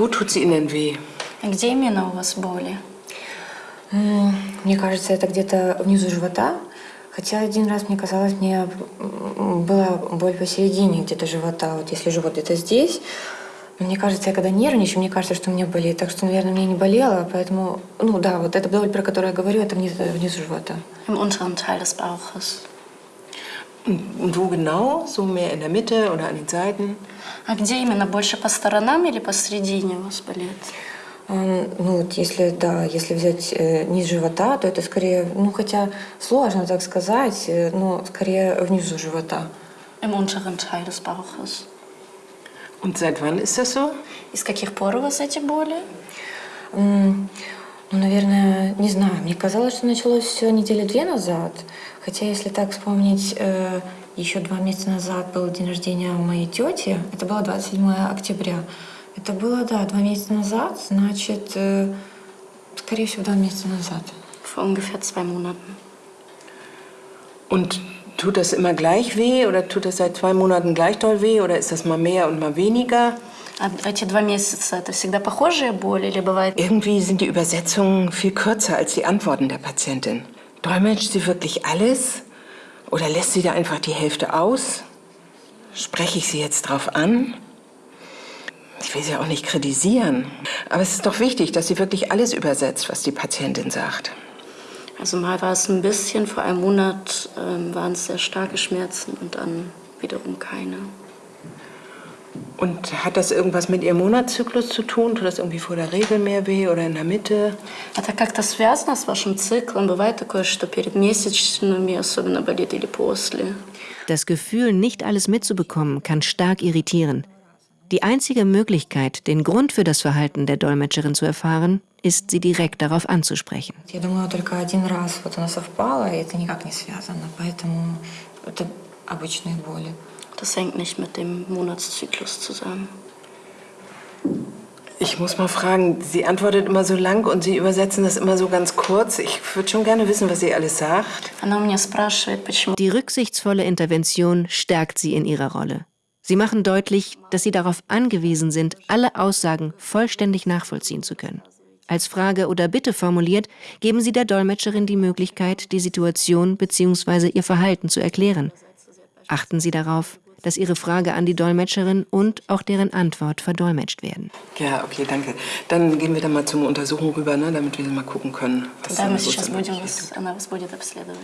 Wo tut sie Ihnen weh? Где именно у вас боли? Мне кажется, это где-то внизу живота. Хотя один раз мне казалось, мне была боль посередине где-то живота. Вот если живот где-то здесь. Мне кажется, я когда нервничаю, мне кажется, что мне болит. Так что, наверное, мне не болело. Поэтому, ну да, вот эта боль, про которую я говорю, это внизу, внизу живота. Im unteren Teil des Bauches. Und wo genau? So mehr in der Mitte oder an den Seiten? А где именно? Больше по сторонам или посередине у вас болит? Ну вот если, да, если взять э, низ живота, то это скорее, ну хотя сложно так сказать, э, но скорее внизу живота. Im unteren Teil des Bauches. Und seit wann ist das so? И с каких пор у вас эти боли? М, Ну, наверное, не знаю. Мне казалось, что началось все недели две назад. Хотя, если так вспомнить, э, еще два месяца назад был день рождения моей тети. Это было 27 октября. Это было, да, два месяца назад. Значит, э, скорее всего, два месяца назад. Vor ungefähr zwei Monaten. Und tut das immer gleich weh oder tut das seit zwei Monaten gleich doll weh oder ist das mal mehr und mal weniger? А эти два месяца это всегда похожие боли или бывает? Irgendwie sind die Übersetzungen viel kürzer als die Antworten der Patientin. Dolmetscht sie wirklich alles? Oder lässt sie da einfach die Hälfte aus? Spreche ich sie jetzt drauf an? Ich will sie auch nicht kritisieren. Aber es ist doch wichtig, dass sie wirklich alles übersetzt, was die Patientin sagt. Also mal war es ein bisschen, vor einem Monat ähm, waren es sehr starke Schmerzen und dann wiederum keine. Und hat das irgendwas mit ihrem Monatszyklus zu tun? Tut das irgendwie vor der Regel mehr weh oder in der Mitte? Это как-то связано с вашим циклом? Бывает такое, что перед месячными особенно болит или после? Das Gefühl, nicht alles mitzubekommen, kann stark irritieren. Die einzige Möglichkeit, den Grund für das Verhalten der Dolmetscherin zu erfahren, ist, sie direkt darauf anzusprechen. Я думала, только один раз вот оно совпало, и это никак не связано. Поэтому это обычные боли. Das hängt nicht mit dem Monatszyklus zusammen. Ich muss mal fragen, sie antwortet immer so lang und sie übersetzen das immer so ganz kurz. Ich würde schon gerne wissen, was sie alles sagt. Die rücksichtsvolle Intervention stärkt sie in ihrer Rolle. Sie machen deutlich, dass sie darauf angewiesen sind, alle Aussagen vollständig nachvollziehen zu können. Als Frage oder Bitte formuliert, geben Sie der Dolmetscherin die Möglichkeit, die Situation bzw. ihr Verhalten zu erklären. Achten Sie darauf, dass Ihre Frage an die Dolmetscherin und auch deren Antwort verdolmetscht werden. Ja, okay, danke. Dann gehen wir dann mal zur Untersuchung rüber, ne, damit wir mal gucken können. was Да, da мы so сейчас zum будем Beispiel вас, она вас будет обследовать.